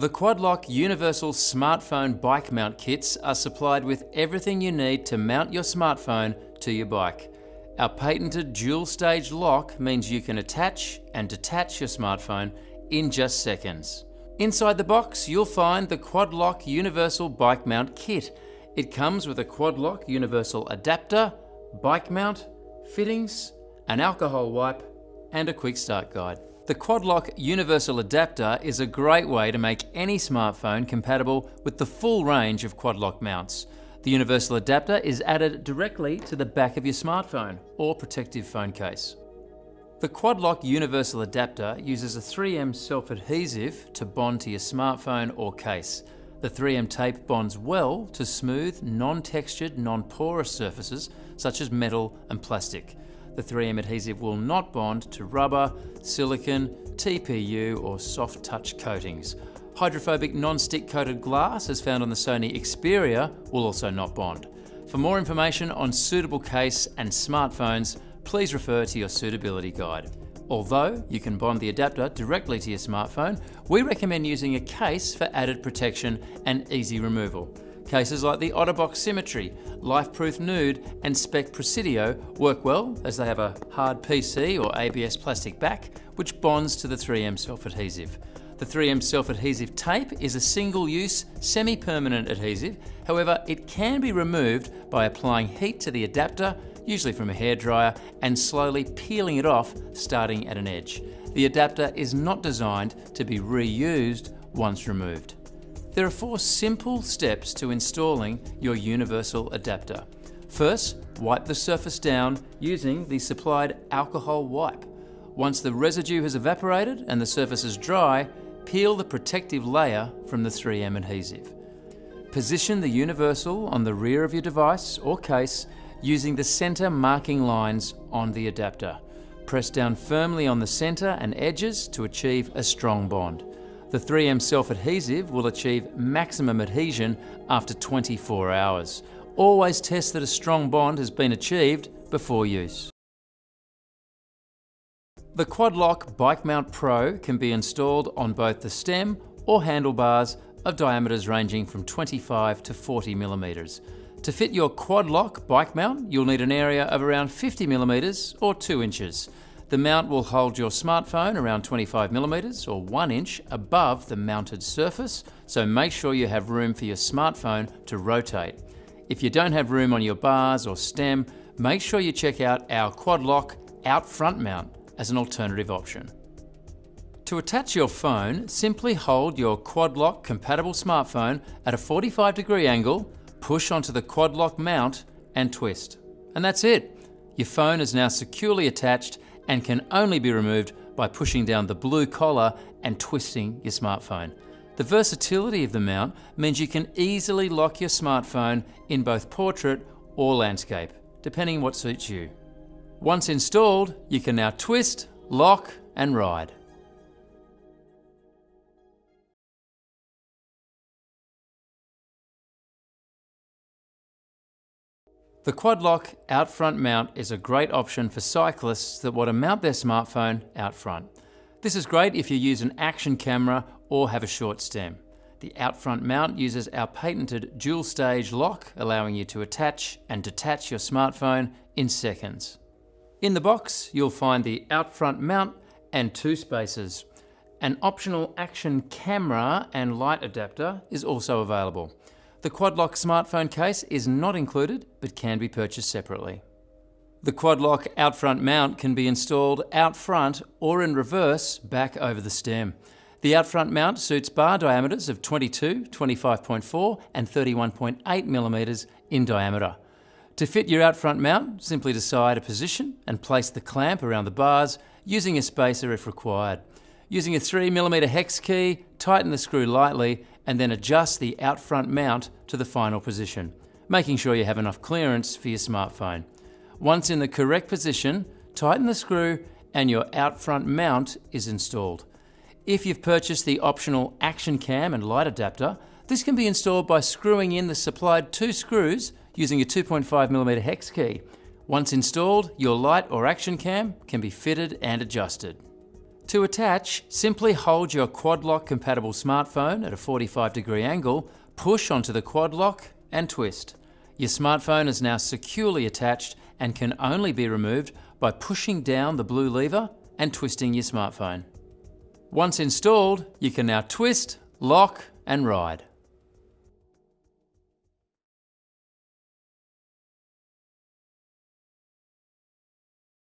The Quadlock Universal Smartphone Bike Mount Kits are supplied with everything you need to mount your smartphone to your bike. Our patented dual stage lock means you can attach and detach your smartphone in just seconds. Inside the box, you'll find the Quadlock Universal Bike Mount Kit. It comes with a Quadlock Universal adapter, bike mount, fittings, an alcohol wipe, and a quick start guide. The Quadlock Universal Adapter is a great way to make any smartphone compatible with the full range of Quadlock mounts. The Universal Adapter is added directly to the back of your smartphone or protective phone case. The Quadlock Universal Adapter uses a 3M self-adhesive to bond to your smartphone or case. The 3M tape bonds well to smooth, non-textured, non-porous surfaces such as metal and plastic. The 3M adhesive will not bond to rubber, silicon, TPU or soft touch coatings. Hydrophobic non-stick coated glass as found on the Sony Xperia will also not bond. For more information on suitable case and smartphones, please refer to your suitability guide. Although you can bond the adapter directly to your smartphone, we recommend using a case for added protection and easy removal. Cases like the Otterbox Symmetry, Lifeproof Nüüd and Speck Presidio work well as they have a hard PC or ABS plastic back which bonds to the 3M self-adhesive. The 3M self-adhesive tape is a single-use, semi-permanent adhesive, however it can be removed by applying heat to the adapter usually from a hairdryer, and slowly peeling it off starting at an edge. The adapter is not designed to be reused once removed. There are four simple steps to installing your universal adapter. First, wipe the surface down using the supplied alcohol wipe. Once the residue has evaporated and the surface is dry, peel the protective layer from the 3M adhesive. Position the universal on the rear of your device or case using the center marking lines on the adapter. Press down firmly on the center and edges to achieve a strong bond. The 3M self-adhesive will achieve maximum adhesion after 24 hours. Always test that a strong bond has been achieved before use. The Quadlock Bike Mount Pro can be installed on both the stem or handlebars of diameters ranging from 25 to 40 millimeters. To fit your quad lock bike mount, you'll need an area of around 50 millimeters or 2 inches. The mount will hold your smartphone around 25 millimeters or 1 inch above the mounted surface, so make sure you have room for your smartphone to rotate. If you don't have room on your bars or stem, make sure you check out our quad lock out front mount as an alternative option. To attach your phone, simply hold your quad lock compatible smartphone at a 45 degree angle push onto the quad lock mount and twist. And that's it. Your phone is now securely attached and can only be removed by pushing down the blue collar and twisting your smartphone. The versatility of the mount means you can easily lock your smartphone in both portrait or landscape, depending what suits you. Once installed, you can now twist, lock and ride. The quad lock out front mount is a great option for cyclists that want to mount their smartphone out front. This is great if you use an action camera or have a short stem. The out front mount uses our patented dual stage lock, allowing you to attach and detach your smartphone in seconds. In the box, you'll find the out front mount and two spacers. An optional action camera and light adapter is also available. The Quadlock smartphone case is not included, but can be purchased separately. The Quadlock out front mount can be installed out front or in reverse back over the stem. The out front mount suits bar diameters of 22, 25.4 and 31.8 millimeters in diameter. To fit your out front mount, simply decide a position and place the clamp around the bars using a spacer if required. Using a 3mm hex key, tighten the screw lightly and then adjust the out front mount to the final position, making sure you have enough clearance for your smartphone. Once in the correct position, tighten the screw and your out front mount is installed. If you've purchased the optional action cam and light adapter, this can be installed by screwing in the supplied two screws using a 2.5mm hex key. Once installed, your light or action cam can be fitted and adjusted. To attach, simply hold your quad lock compatible smartphone at a 45 degree angle, push onto the quad lock and twist. Your smartphone is now securely attached and can only be removed by pushing down the blue lever and twisting your smartphone. Once installed, you can now twist, lock and ride.